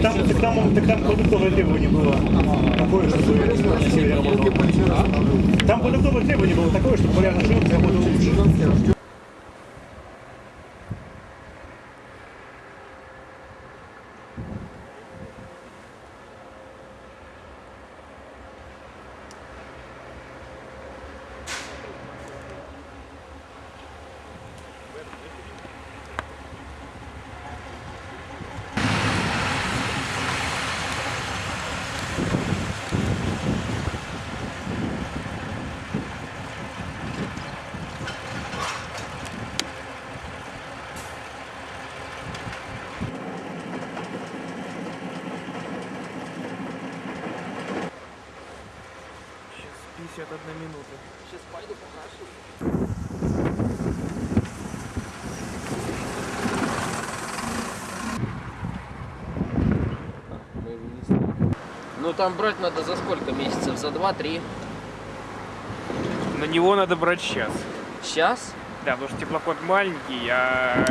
Так там, так там, так там продуктовое требование было такое, чтобы на севере работал. Там продуктовое требование было такое, чтобы полярный шлюп работал лучше. Сейчас 51 минута. Сейчас пойду покажу. Ну там брать надо за сколько месяцев? За 2-3? На него надо брать сейчас. Сейчас? Да, потому что теплоход маленький, а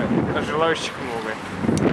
желающих много.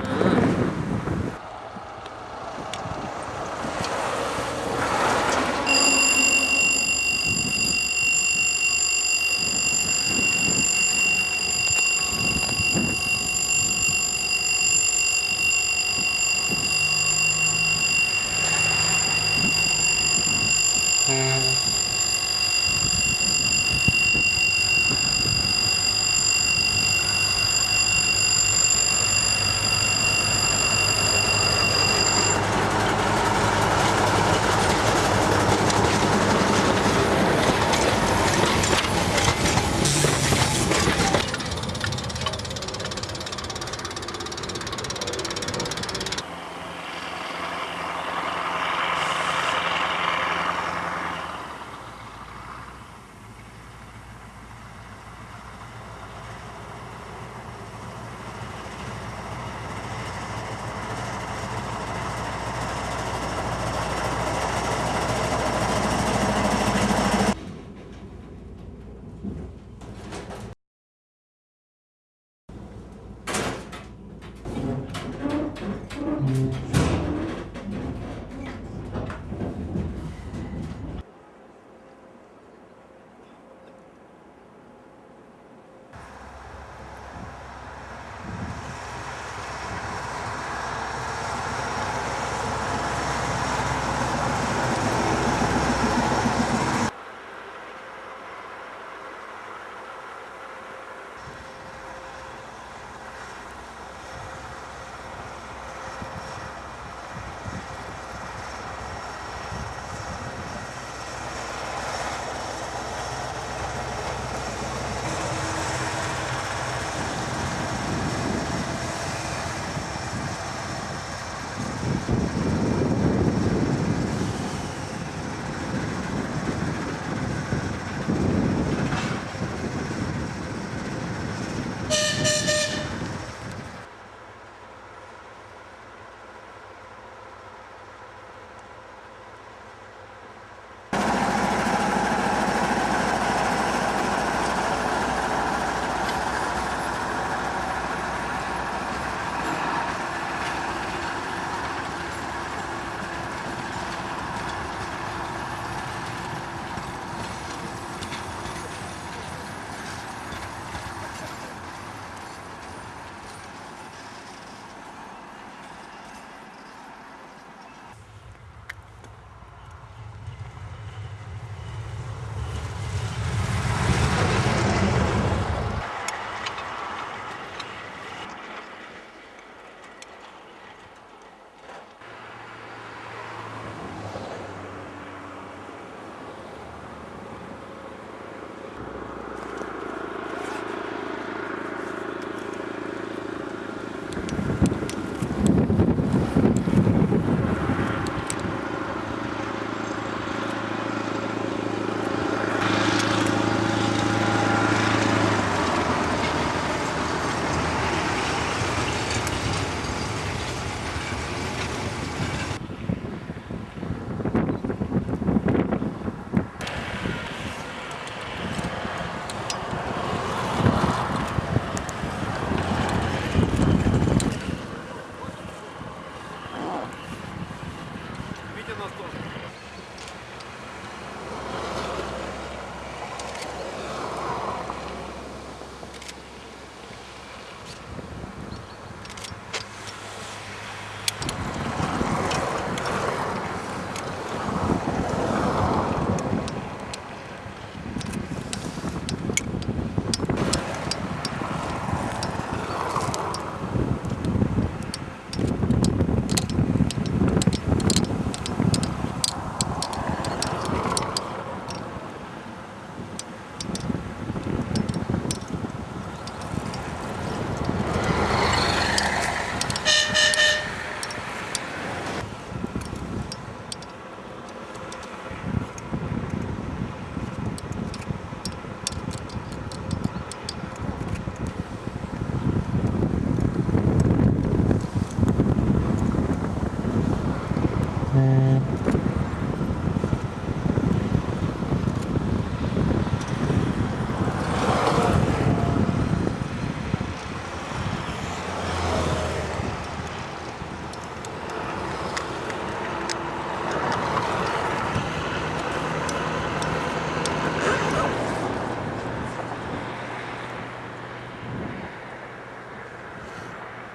нас тоже.